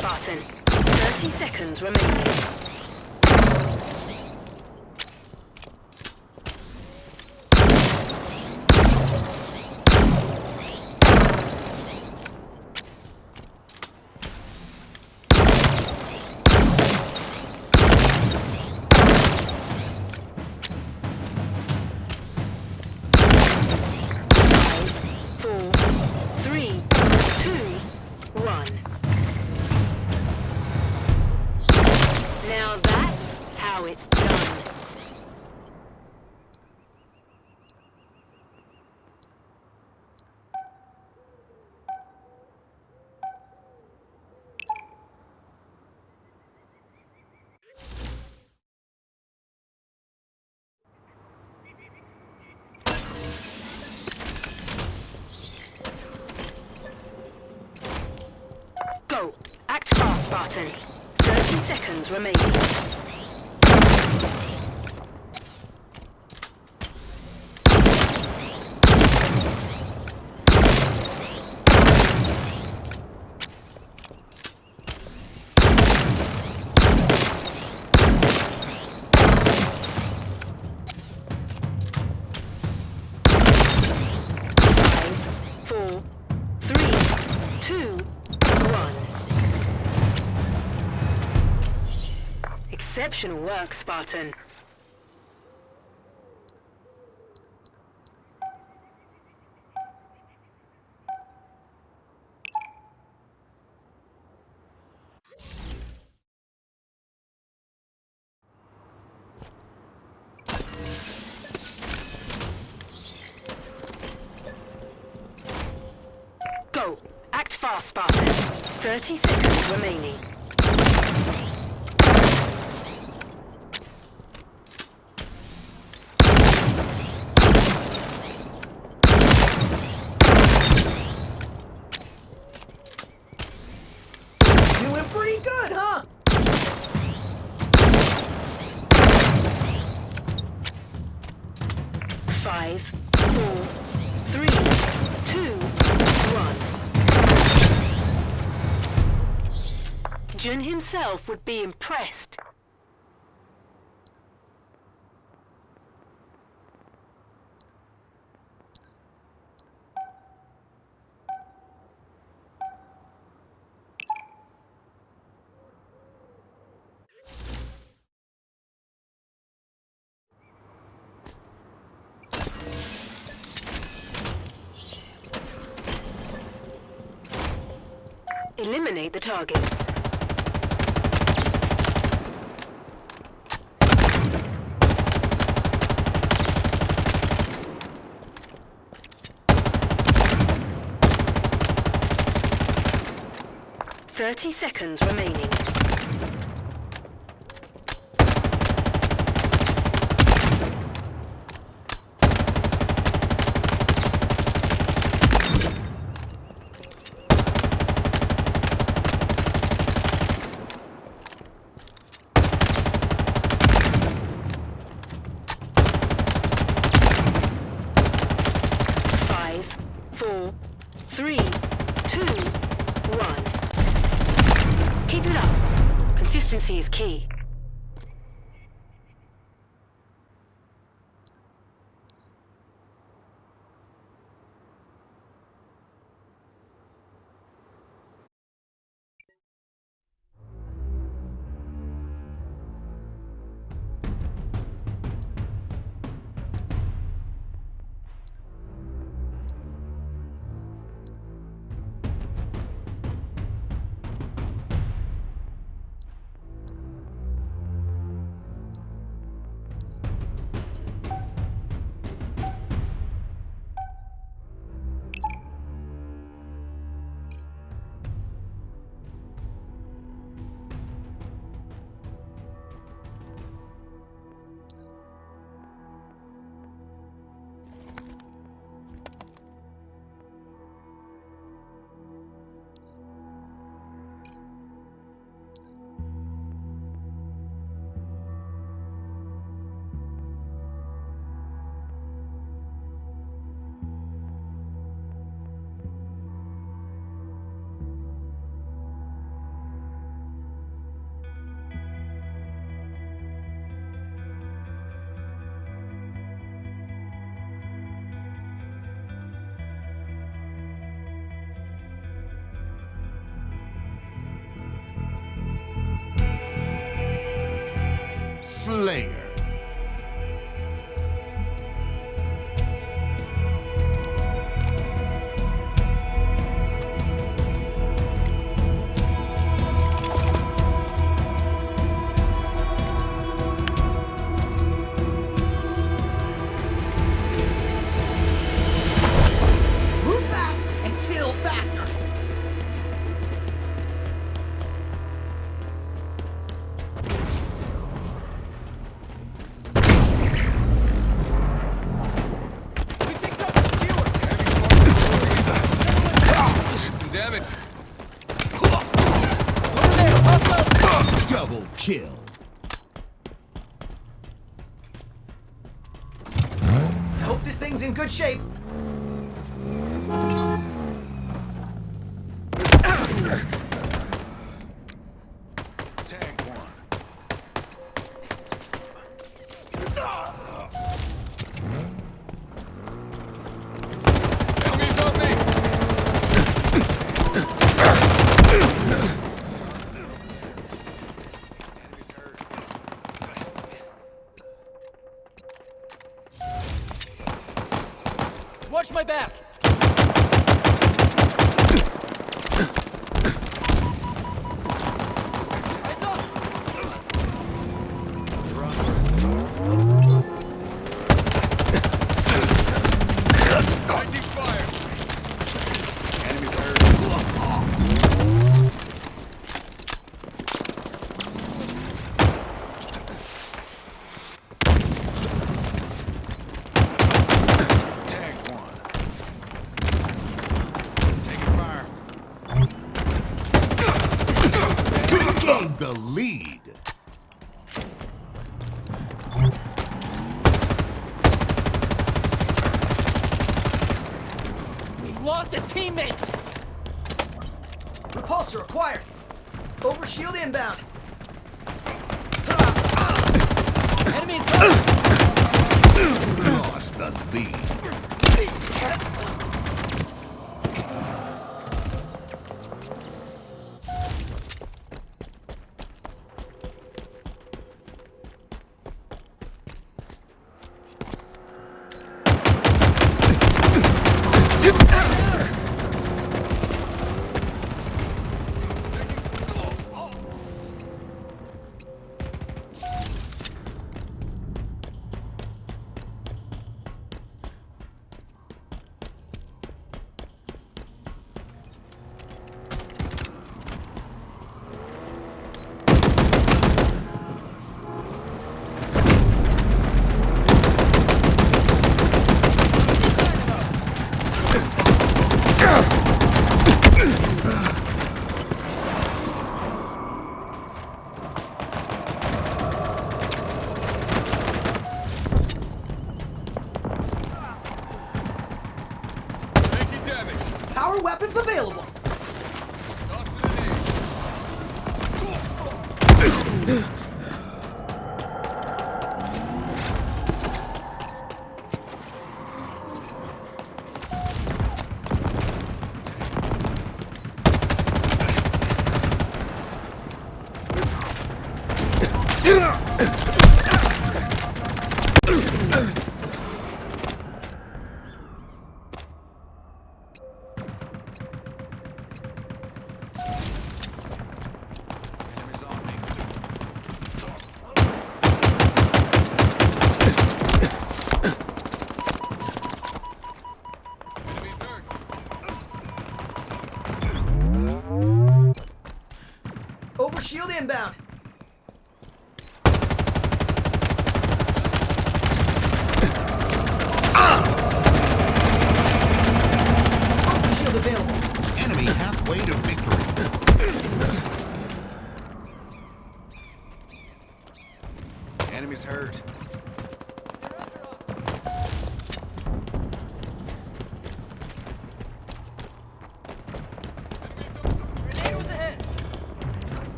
Spartan. 30 seconds remaining. Spartan. 30 seconds remaining. Exceptional work, Spartan. Go! Act fast, Spartan. 30 seconds Five, four, three, two, one. Jun himself would be impressed. Eliminate the targets. Thirty seconds remaining. Five, four, three, two, one. Keep it up. Consistency is key. Slayer.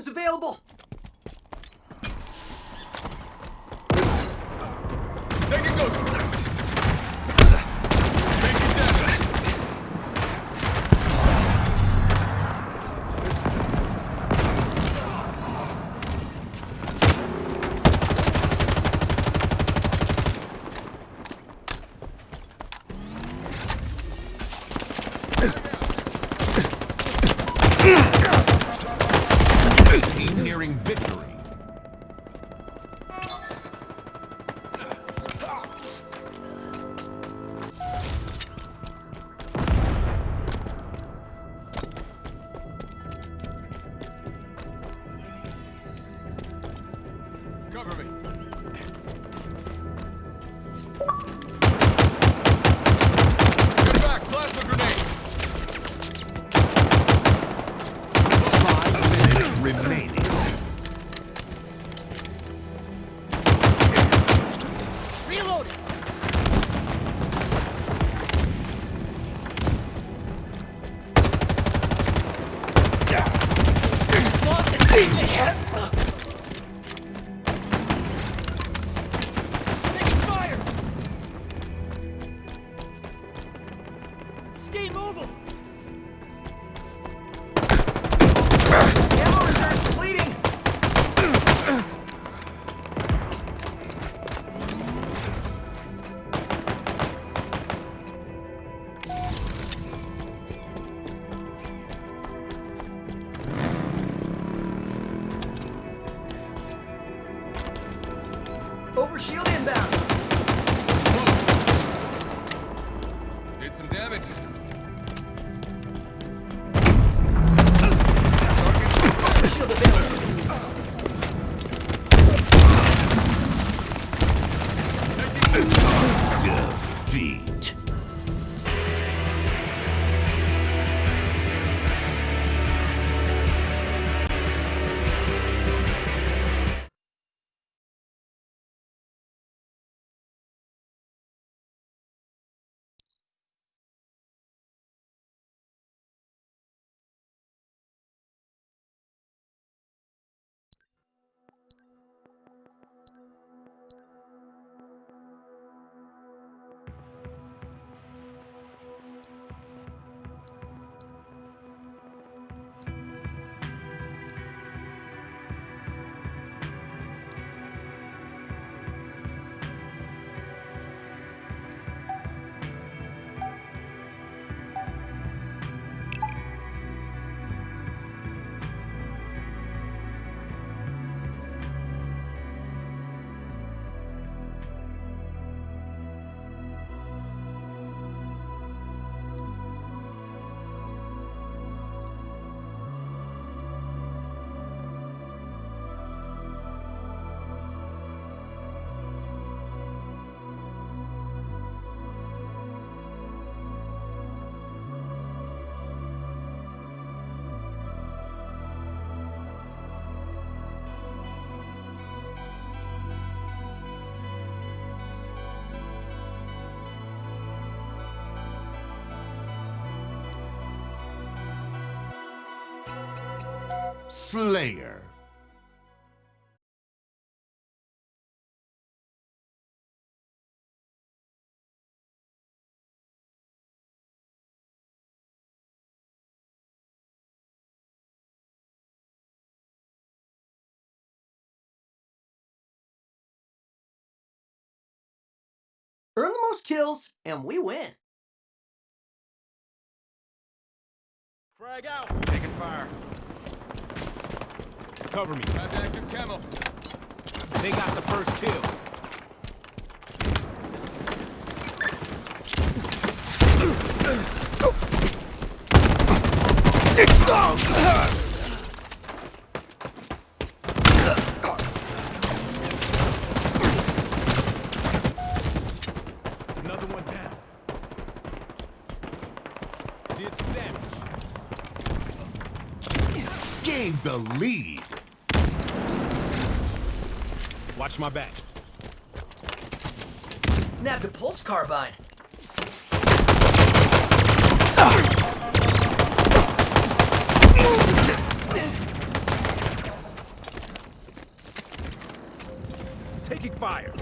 Items available. Take it, Ghost. Slayer. Earn the most kills, and we win. Frag out! Taking fire. Cover me. Have active camo. They got the first kill. Another one down. Did some damage. Gained the lead. Watch my back. Nabbed a pulse carbine. Taking fire.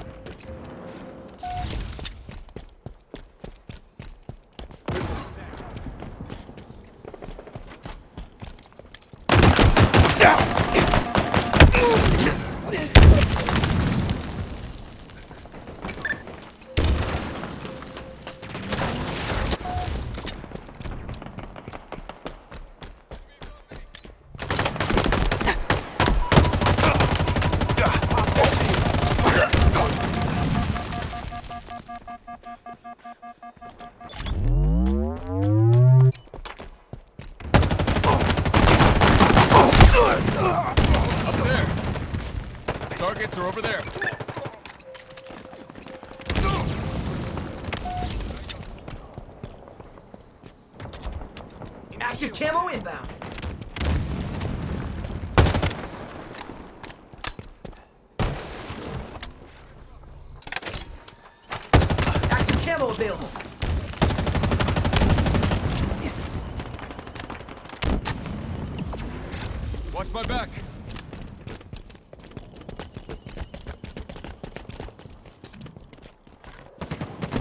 Watch my back.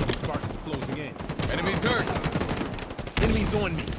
Sparks closing in. Enemies hurt. Enemies on me.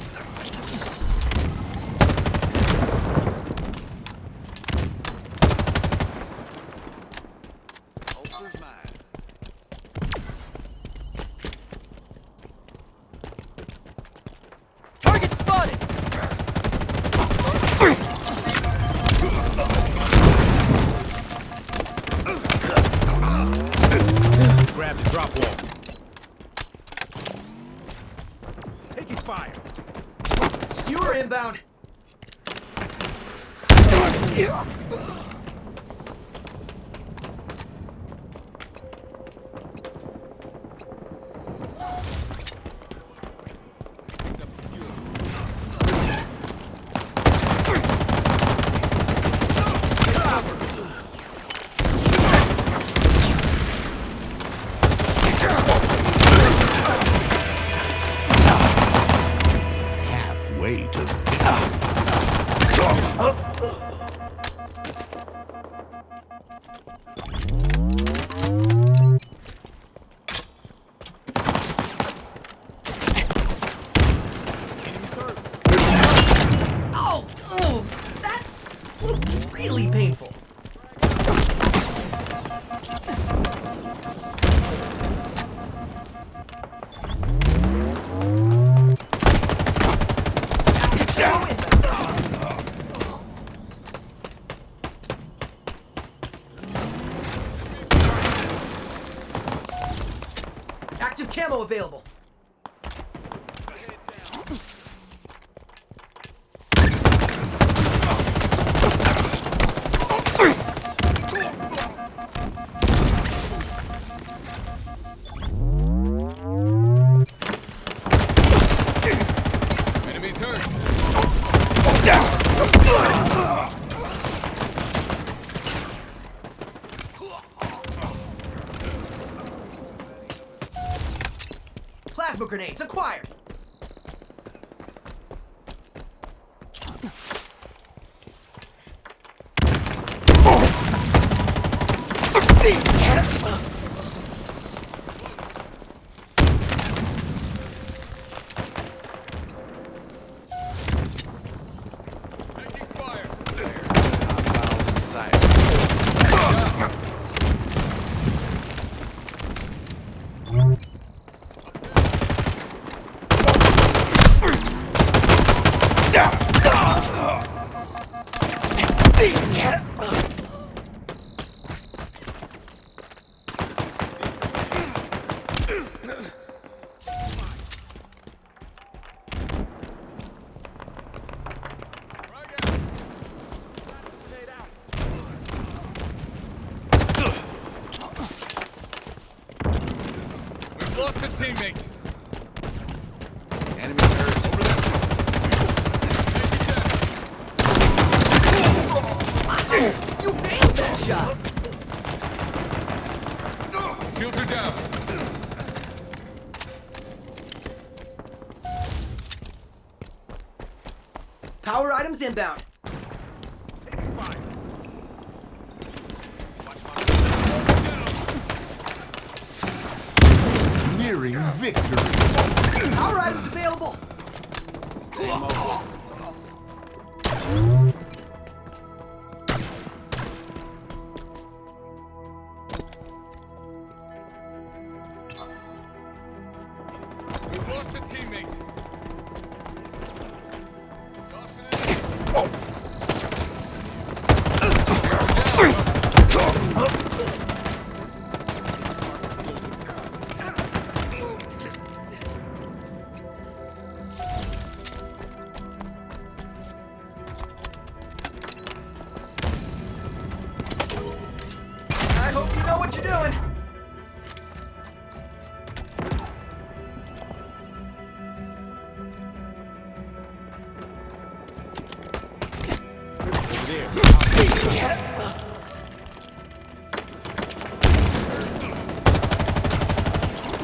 Really painful.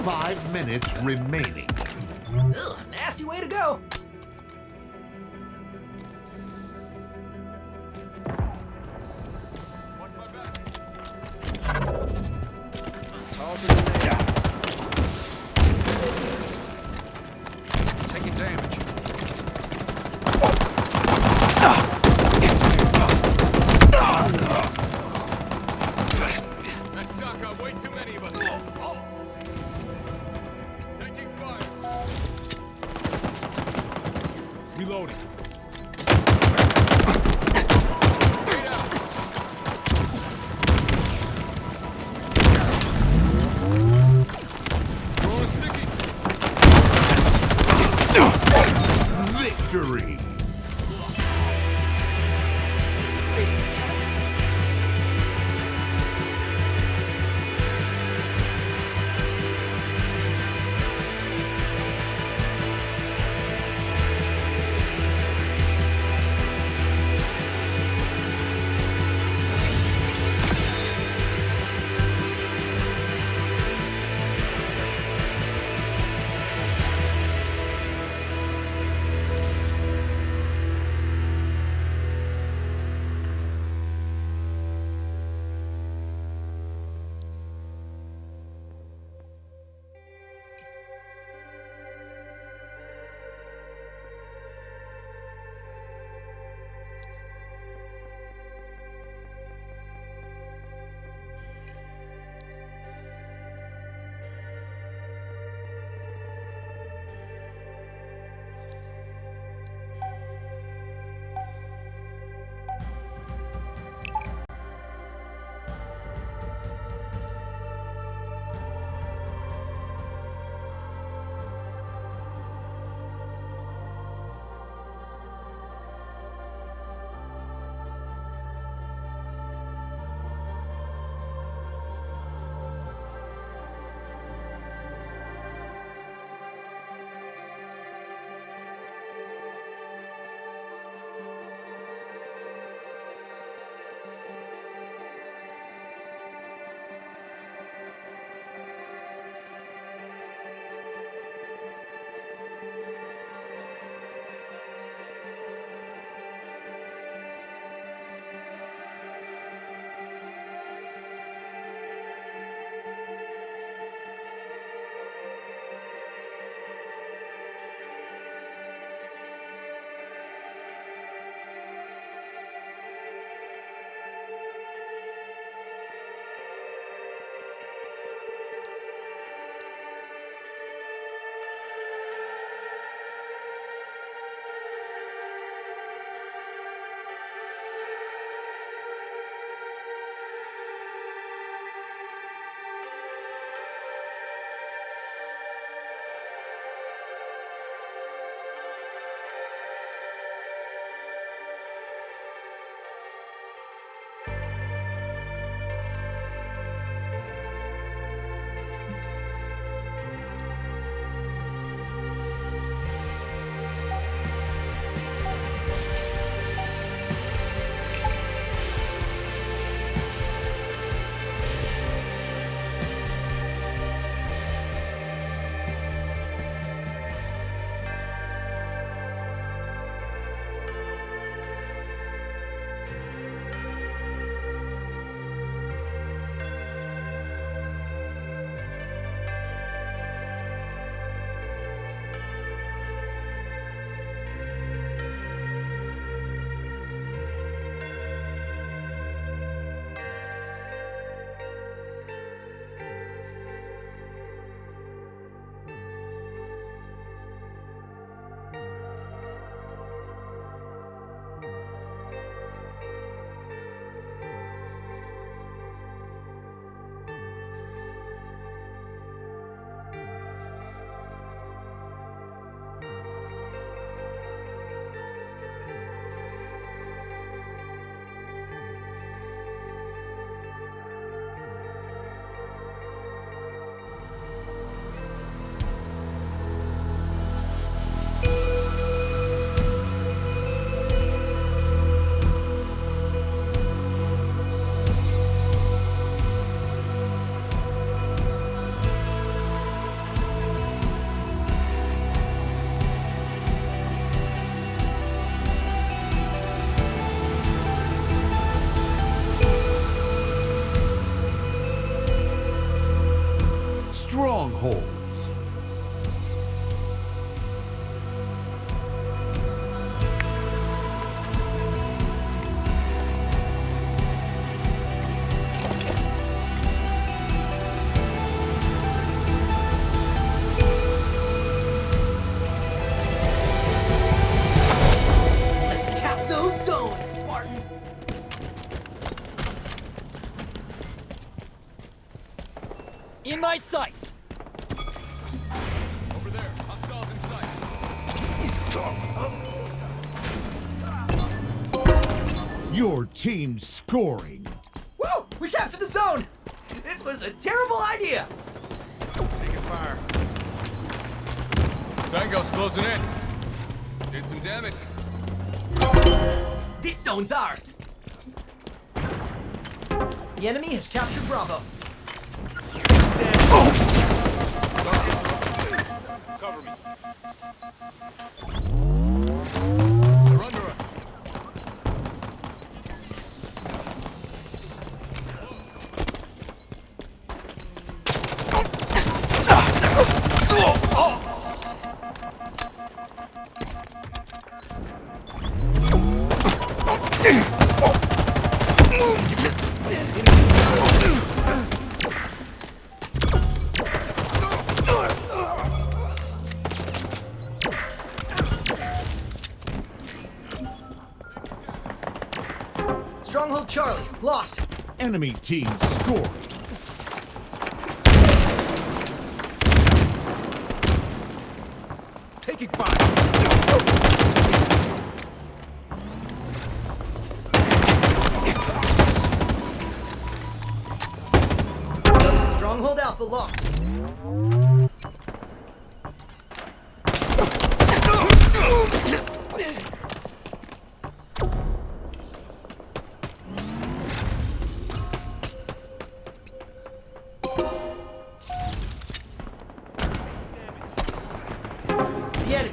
Five minutes remaining. Ugh, nasty way to go. Sight. Your team's scoring. Woo! We captured the zone! This was a terrible idea! Taking fire. Tango's closing in. Did some damage. This zone's ours! The enemy has captured Bravo. Cover me. Enemy team scoring.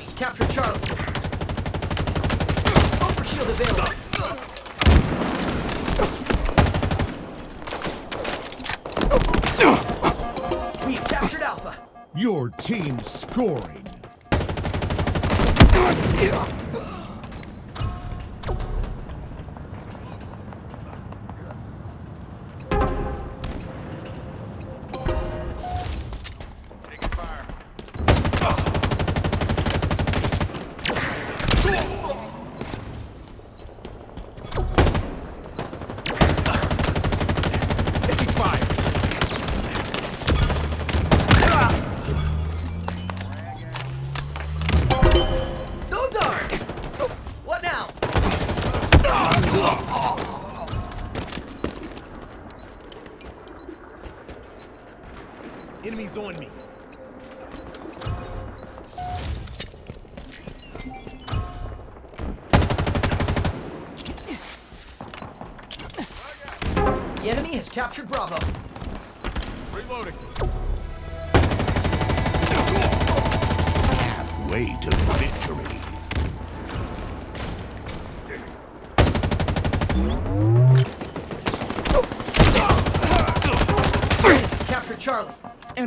Enemy's captured Charlie. Overshield available. We've captured Alpha. Your team's scoring.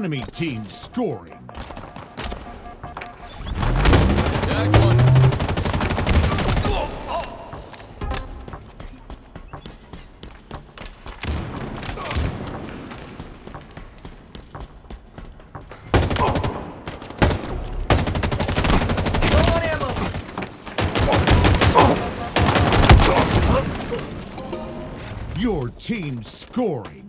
Enemy team scoring. Your team scoring.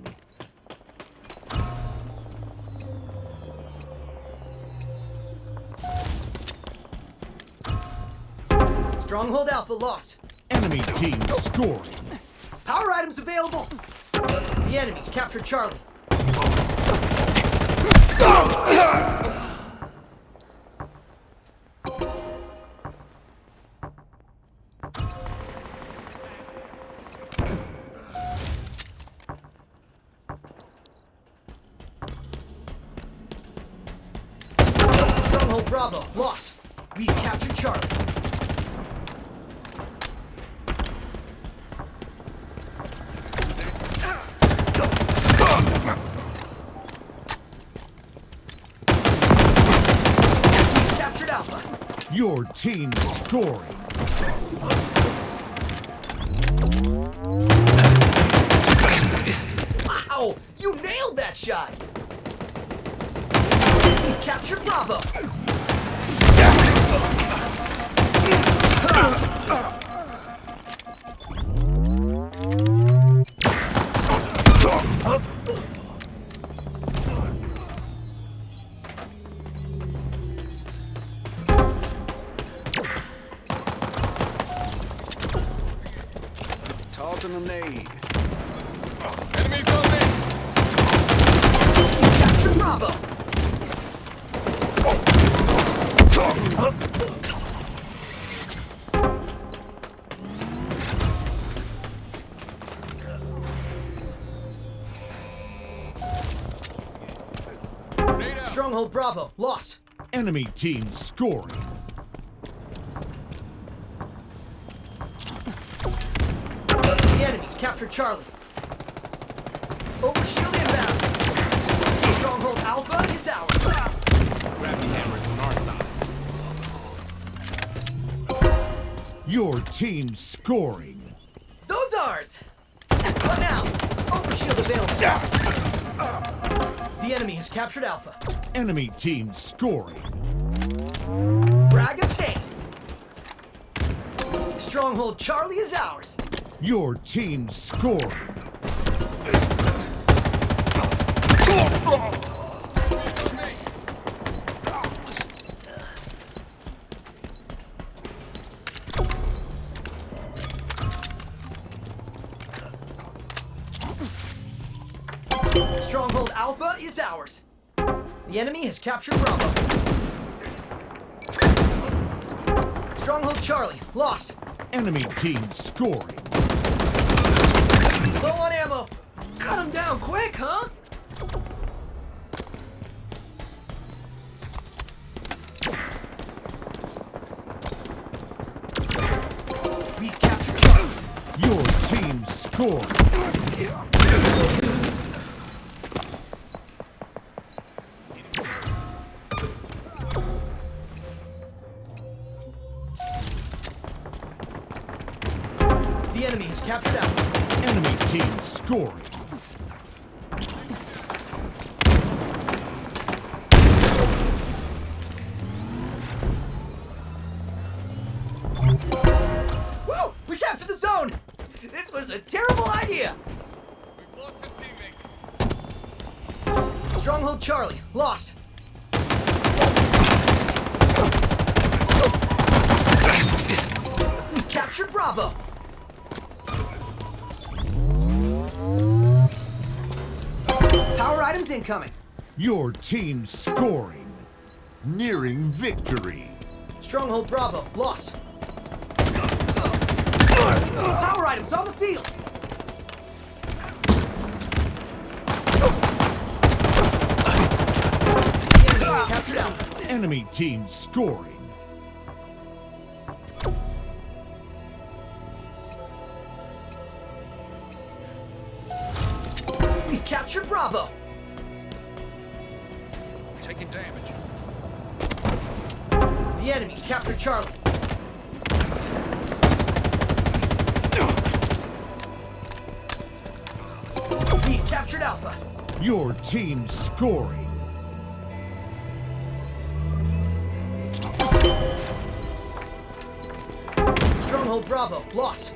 Stronghold Alpha lost. Enemy team scoring. Power items available. The enemy's captured Charlie. Bravo, lost! Enemy team scoring. The enemies captured Charlie. Overshield inbound. Stronghold Alpha is ours. Gravity hammers on our side. Your team scoring. Those ours! What now? Overshield available. The enemy has captured Alpha. Enemy team scoring. Frag obtained. Stronghold Charlie is ours. Your team scoring. Stronghold Alpha is ours. The enemy has captured Bravo. Stronghold Charlie, lost. Enemy team scoring. Low on ammo. Cut him down quick, huh? We've captured Charlie. Your team scoring. Team scoring. Nearing victory. Stronghold Bravo, lost. Power items on the field. The enemy has captured Alpha. Enemy team scoring. We've captured Bravo. Enemy's captured Charlie. We've captured Alpha. Your team scoring. Stronghold Bravo, lost.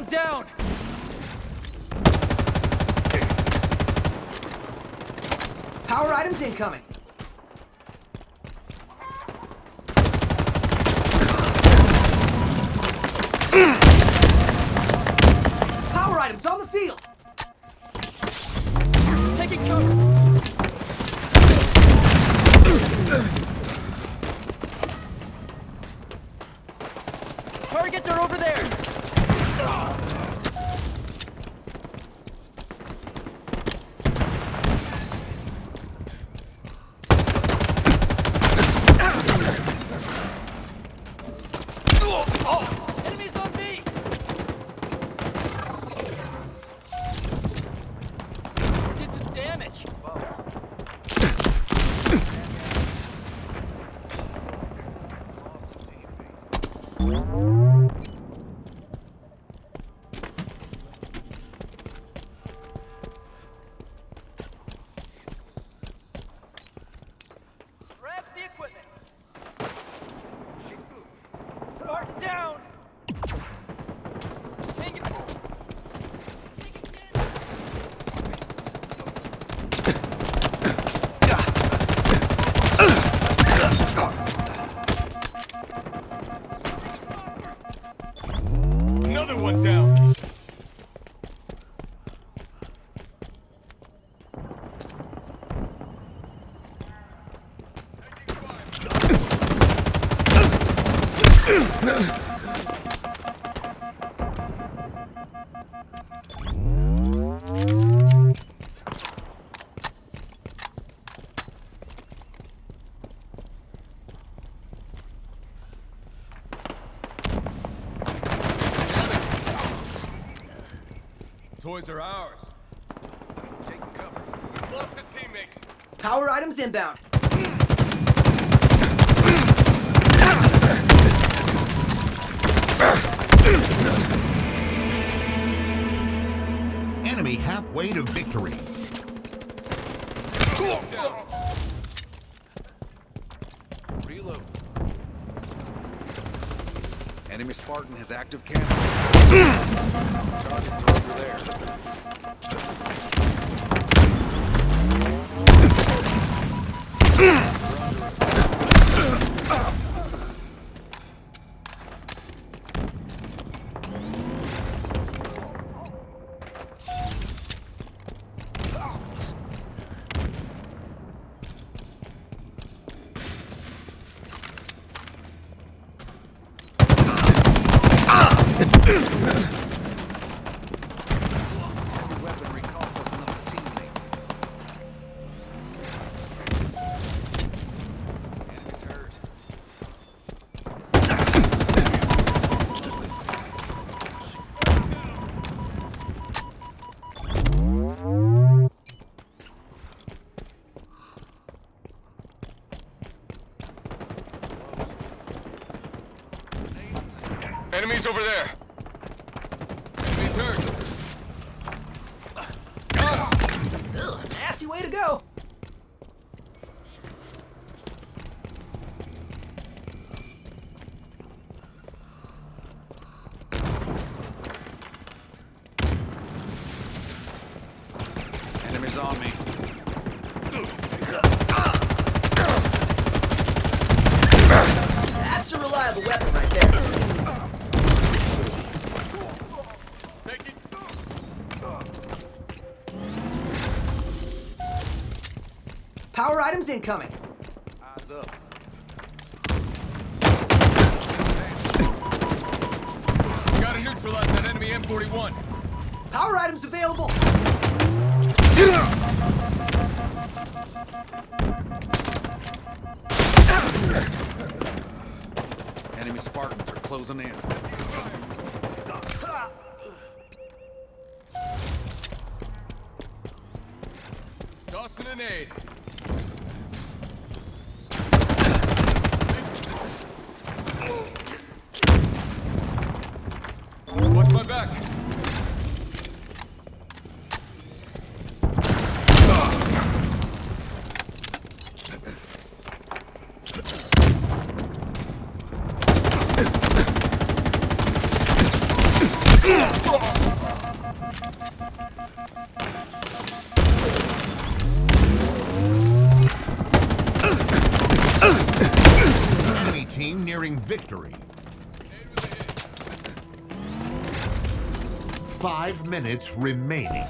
one down! Power items incoming! toys are ours. Taking cover. We've lost a teammate. Power items inbound. Enemy halfway to victory. Spartan has active cameras. Targets are over there. Enemies over there. Enemies hurt. incoming. Enemy team nearing victory. Five minutes remaining.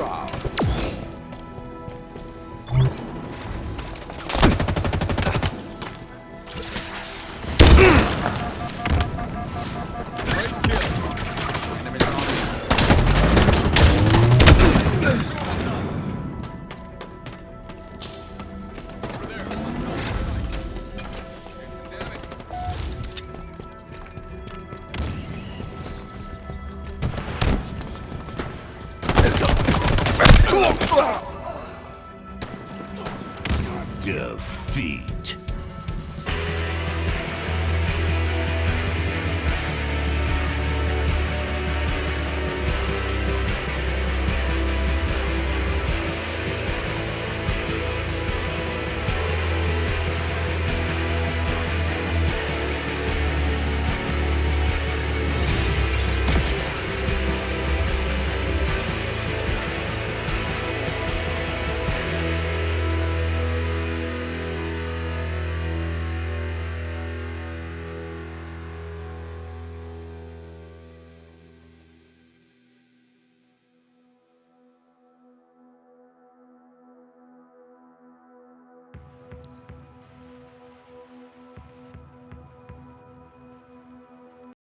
round.